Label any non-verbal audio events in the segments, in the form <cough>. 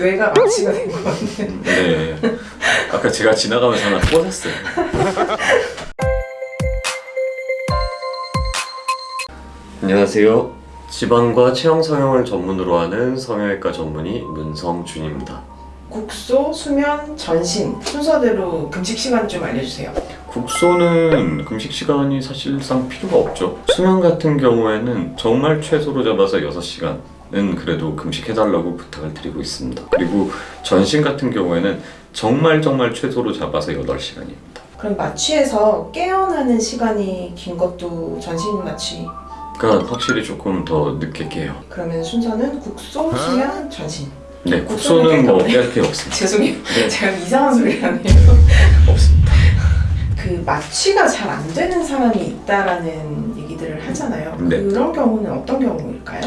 뇌가 마취가 된 것 같네. 네. 아까 제가 지나가면서 하나 꽂았어요. 안녕하세요. 지방과 체형 성형을 전문으로 하는 성형외과 전문의 문성준입니다. 국소, 수면, 전신 순서대로 금식 시간 좀 알려주세요. 국소는 금식 시간이 사실상 필요가 없죠. 수면 같은 경우에는 정말 최소로 잡아서 6시간 은 그래도 금식해달라고 부탁을 드리고 있습니다. 그리고 전신 같은 경우에는 정말 정말 최소로 잡아서 8시간입니다. 그럼 마취에서 깨어나는 시간이 긴 것도 전신 마취. 그러니까 확실히 조금 더 늦게 깨요. 그러면 순서는 국소, 수면, 전신. 네, 국소는 국소는 뭐깰 없습니다. <laughs> 죄송해요. 네, <laughs> 제가 이상한 소리 하네요. 없습니다. <laughs> 그 마취가 잘 안 되는 사람이 있다라는 하잖아요. 네. 그런 경우는 어떤 경우일까요?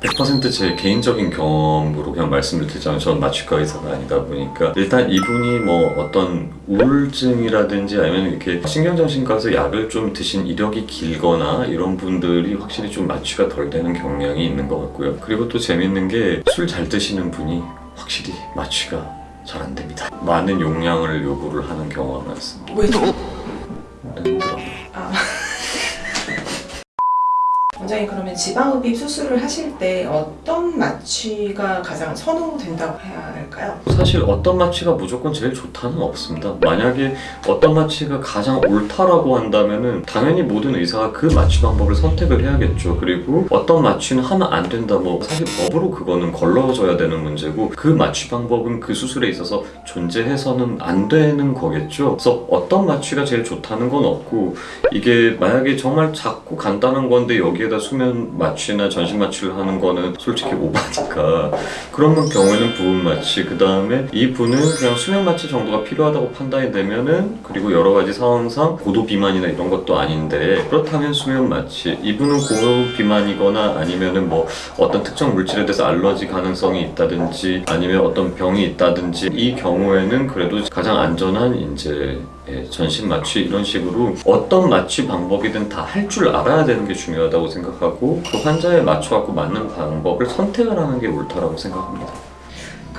100%제 개인적인 경험으로 그냥 말씀을 드리자면 저는 마취과 의사가 아니다 보니까 일단 이분이 뭐 어떤 우울증이라든지 아니면 이렇게 신경정신과에서 약을 좀 드신 이력이 길거나 이런 분들이 확실히 좀 마취가 덜 되는 경향이 있는 것 같고요. 그리고 또 재밌는 게 술 잘 드시는 분이 확실히 마취가 잘 안 됩니다. 많은 용량을 요구를 하는 경우가 많습니다. 왜죠? 힘들어. 아. 원장님 그러면 지방흡입 수술을 하실 때 어떤 마취가 가장 선호된다고 해야 할까요? 사실 어떤 마취가 무조건 제일 좋다는 없습니다. 만약에 어떤 마취가 가장 옳다라고 한다면은 당연히 모든 의사가 그 마취 방법을 선택을 해야겠죠. 그리고 어떤 마취는 하면 안 된다. 뭐 사실 법으로 그거는 걸러져야 되는 문제고 그 마취 방법은 그 수술에 있어서 존재해서는 안 되는 거겠죠. 그래서 어떤 마취가 제일 좋다는 건 없고 이게 만약에 정말 작고 간단한 건데 여기에 다 수면 마취나 전신 마취를 하는 거는 솔직히 오바니까. 그런 경우에는 부분 마취 그 다음에 이 분은 그냥 수면 마취 정도가 필요하다고 판단이 되면은 그리고 여러 가지 상황상 고도 비만이나 이런 것도 아닌데 그렇다면 수면 마취 이 분은 고도 비만이거나 아니면은 뭐 어떤 특정 물질에 대해서 알러지 가능성이 있다든지 아니면 어떤 병이 있다든지 이 경우에는 그래도 가장 안전한 이제 예, 전신 마취 이런 식으로 어떤 마취 방법이든 다 할 줄 알아야 되는 게 중요하다고 생각하고 그 환자에 맞춰 갖고 맞는 방법을 선택을 하는 게 옳다라고 생각합니다.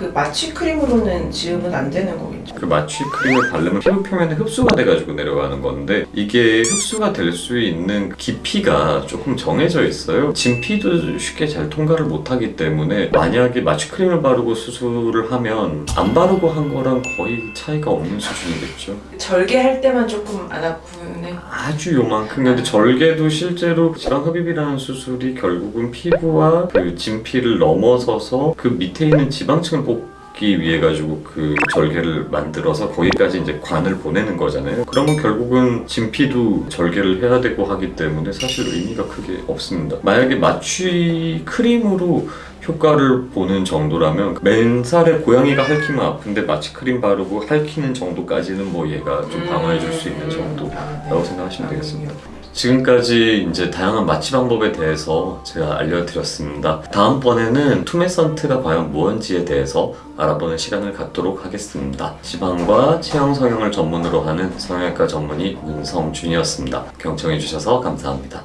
그 마취 크림으로는 지음은 안 되는 거겠죠? 그 마취 크림을 바르면 피부 표면에 흡수가 돼가지고 내려가는 건데 이게 흡수가 될 수 있는 깊이가 조금 정해져 있어요. 진피도 쉽게 잘 통과를 못하기 때문에 만약에 마취 크림을 바르고 수술을 하면 안 바르고 한 거랑 거의 차이가 없는 수준이겠죠. 절개할 때만 조금 안 아프네. 아주 요만큼 근데 절개도 실제로 지방 흡입이라는 수술이 결국은 피부와 그 진피를 넘어서서 그 밑에 있는 지방층을 뽑기 위해 가지고 그 절개를 만들어서 거기까지 이제 관을 보내는 거잖아요. 그러면 결국은 진피도 절개를 해야 되고 하기 때문에 사실 의미가 크게 없습니다. 만약에 마취 크림으로 효과를 보는 정도라면 맨살에 고양이가 핥히면 아픈데 마취 크림 바르고 핥히는 정도까지는 뭐 얘가 좀 방어해 줄 수 있는 정도 아, 네. 라고 생각하시면 되겠습니다. 지금까지 이제 다양한 마취 방법에 대해서 제가 알려드렸습니다. 다음번에는 투메선트가 과연 무언지에 대해서 알아보는 시간을 갖도록 하겠습니다. 지방과 체형 성형을 전문으로 하는 성형외과 전문의 문성준이었습니다. 경청해주셔서 감사합니다.